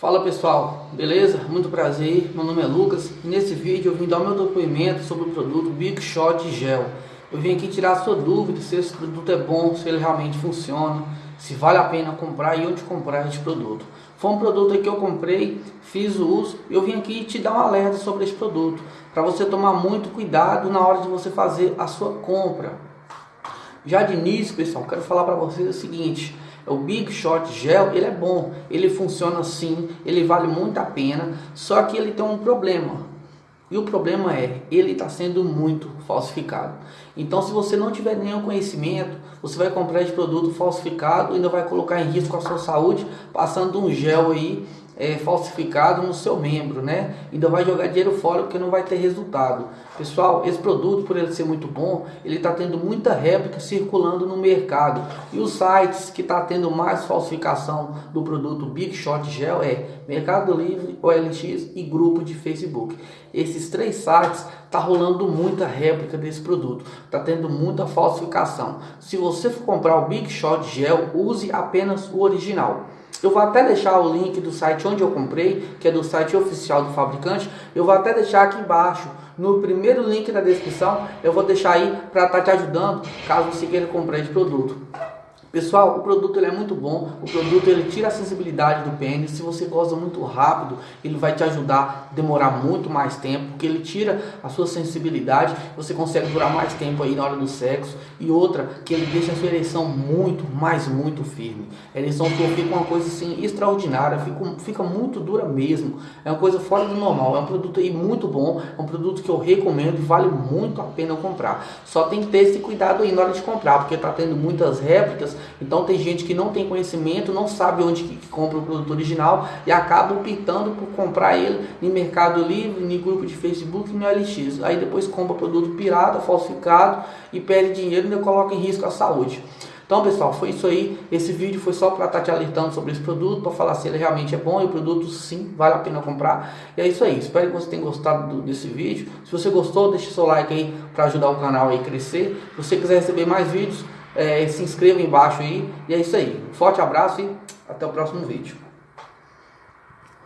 Fala pessoal, beleza? Muito prazer, meu nome é Lucas e nesse vídeo eu vim dar o meu depoimento sobre o produto Big Shot Gel. Eu vim aqui tirar a sua dúvida se esse produto é bom, se ele realmente funciona, se vale a pena comprar e onde comprar esse produto. Foi um produto que eu comprei, fiz o uso e eu vim aqui te dar um alerta sobre esse produto, para você tomar muito cuidado na hora de você fazer a sua compra. Já de início, pessoal, quero falar para vocês o seguinte, o Big Shot Gel, ele é bom, ele funciona sim, ele vale muito a pena, só que ele tem um problema. E o problema é, ele está sendo muito falsificado. Então, se você não tiver nenhum conhecimento, você vai comprar esse produto falsificado e ainda vai colocar em risco a sua saúde, passando um gel aí é, falsificado no seu membro, né? Ainda vai jogar dinheiro fora porque não vai ter resultado. Pessoal, esse produto, por ele ser muito bom, ele está tendo muita réplica circulando no mercado. E os sites que está tendo mais falsificação do produto Big Shot Gel é Mercado Livre, OLX e grupo de Facebook. Esses três sites tá rolando muita réplica desse produto, tá tendo muita falsificação. Se você for comprar o Big Shot Gel, use apenas o original. Eu vou até deixar o link do site onde eu comprei, que é do site oficial do fabricante. Eu vou até deixar aqui embaixo, no primeiro link da descrição, eu vou deixar aí para estar tá te ajudando, caso você queira comprar esse produto. Pessoal, o produto ele é muito bom, o produto ele tira a sensibilidade do pênis, se você goza muito rápido, ele vai te ajudar a demorar muito mais tempo, porque ele tira a sua sensibilidade, você consegue durar mais tempo aí na hora do sexo, e outra, que ele deixa a sua ereção muito, mais muito firme, a ereção fica uma coisa assim extraordinária, fica, fica muito dura mesmo, é uma coisa fora do normal, é um produto aí muito bom, é um produto que eu recomendo e vale muito a pena comprar, só tem que ter esse cuidado aí na hora de comprar, porque tá tendo muitas réplicas, então tem gente que não tem conhecimento, não sabe onde que compra o produto original e acaba optando por comprar ele em Mercado Livre, em grupo de Facebook no LX. Aí depois compra produto pirata, falsificado e perde dinheiro e coloca em risco a saúde. Então, pessoal, foi isso aí. Esse vídeo foi só para estar tá te alertando sobre esse produto, para falar se ele realmente é bom e o produto sim vale a pena comprar. E é isso aí. Espero que você tenha gostado do, desse vídeo. Se você gostou, deixe seu like aí para ajudar o canal a crescer. Se você quiser receber mais vídeos, é, se inscreva embaixo aí. E é isso aí. Forte abraço e até o próximo vídeo.